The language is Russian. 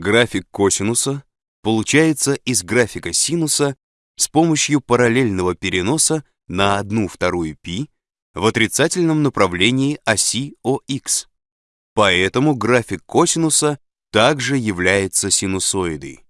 График косинуса получается из графика синуса с помощью параллельного переноса на 1 вторую π в отрицательном направлении оси ОХ. Поэтому график косинуса также является синусоидой.